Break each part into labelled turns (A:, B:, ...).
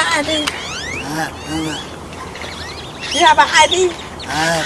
A: your ID?
B: Uh, uh,
A: You have an ID?
B: uh,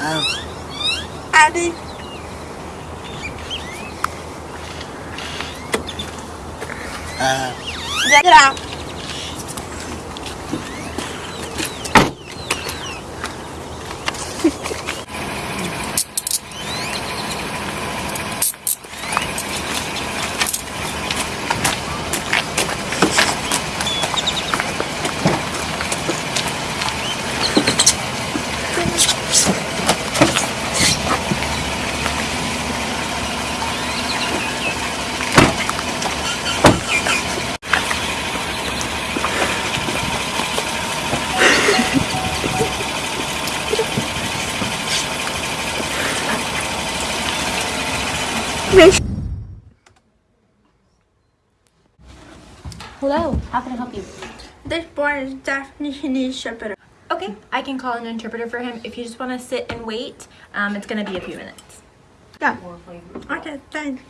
B: uh,
A: ID?
B: uh,
A: Yeah, get out.
C: Hello, how can I help you?
A: This boy is definitely shepherd.
C: Okay, I can call an interpreter for him. If you just want to sit and wait, um, it's going to be a few minutes.
A: Yeah. Okay, thanks.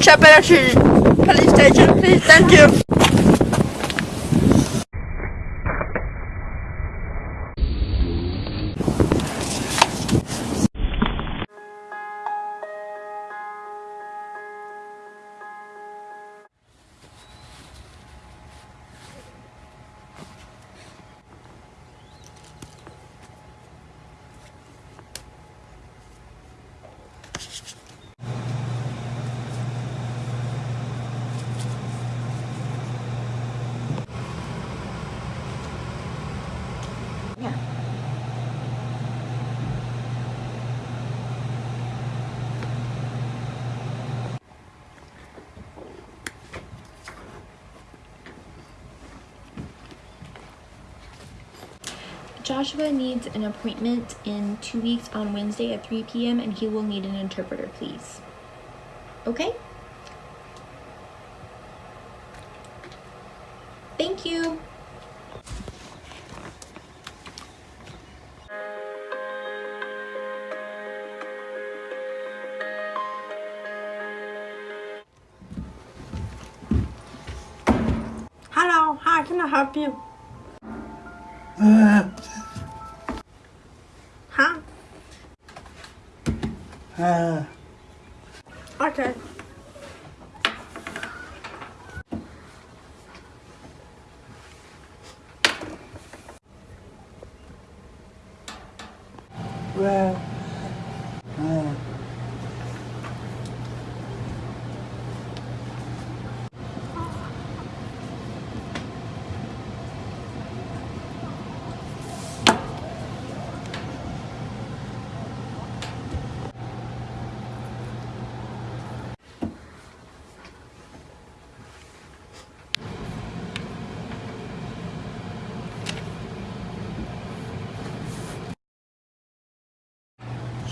A: To police station, please. Thank you.
C: Joshua needs an appointment in two weeks on Wednesday at 3 p.m. and he will need an interpreter, please. Okay? Thank you.
A: Hello, how can I help you?
B: uh, uh,
A: Okay.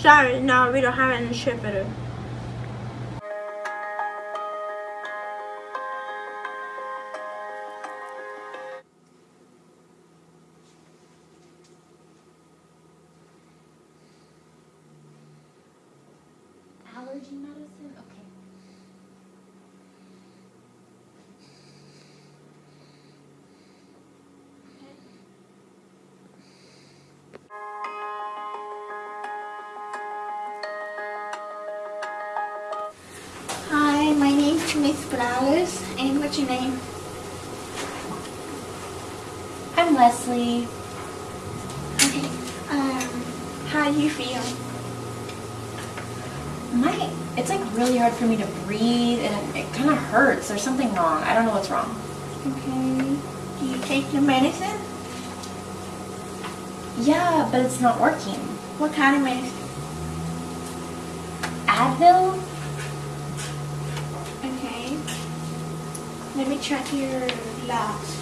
A: Sorry, no, we don't have any shepherd.
C: Allergy medicine? Okay.
D: Miss Flowers. And what's your name?
C: I'm Leslie.
D: Okay. Um, how do you feel?
C: My, it's like really hard for me to breathe and it, it kind of hurts. There's something wrong. I don't know what's wrong.
D: Okay. Do you take your medicine?
C: Yeah, but it's not working.
D: What kind of medicine?
C: Advil?
D: Let me check your labs.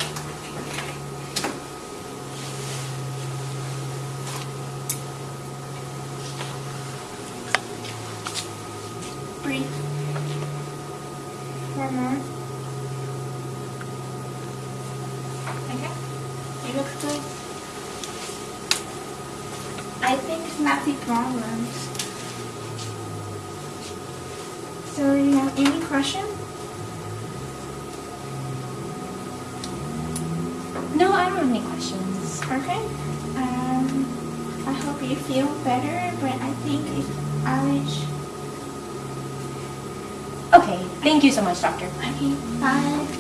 D: Breathe. One more. Okay. You look good. I think it's not the problems. So you have any question?
C: No, I don't have any questions.
D: Okay. Um, I hope you feel better, but I think it's allergy.
C: Okay, thank you so much, doctor.
D: Okay, bye.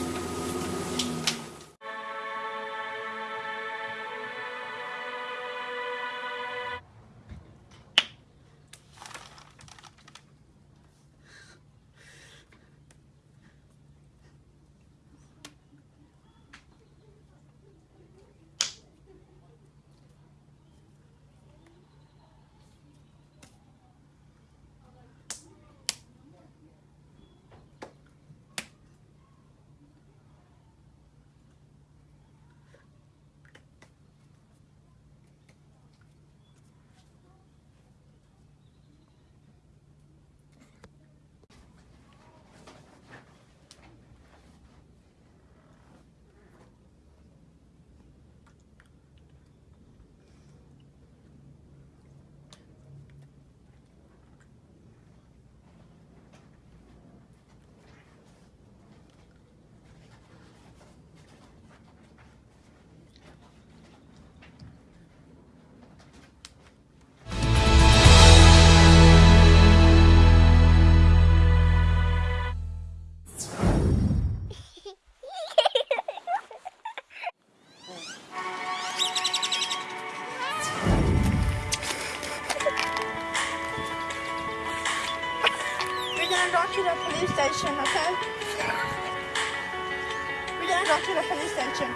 A: We're gonna go to the police station.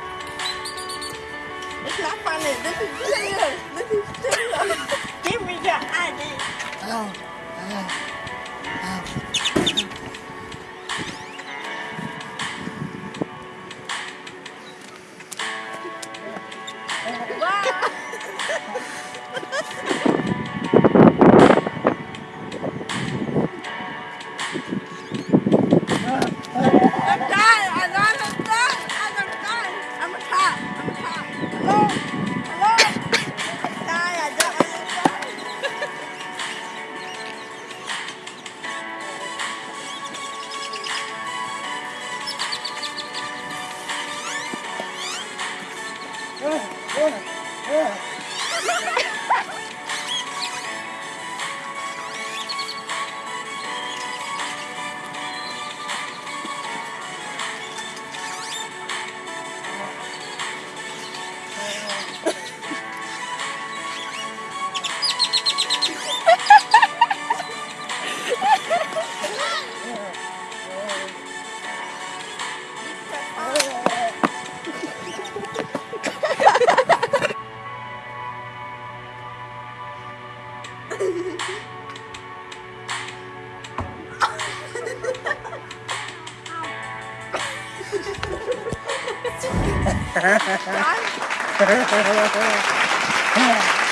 A: It's not funny. This is serious. This is serious. Give me your ID.
B: Ow. Ow. Ow. Ow.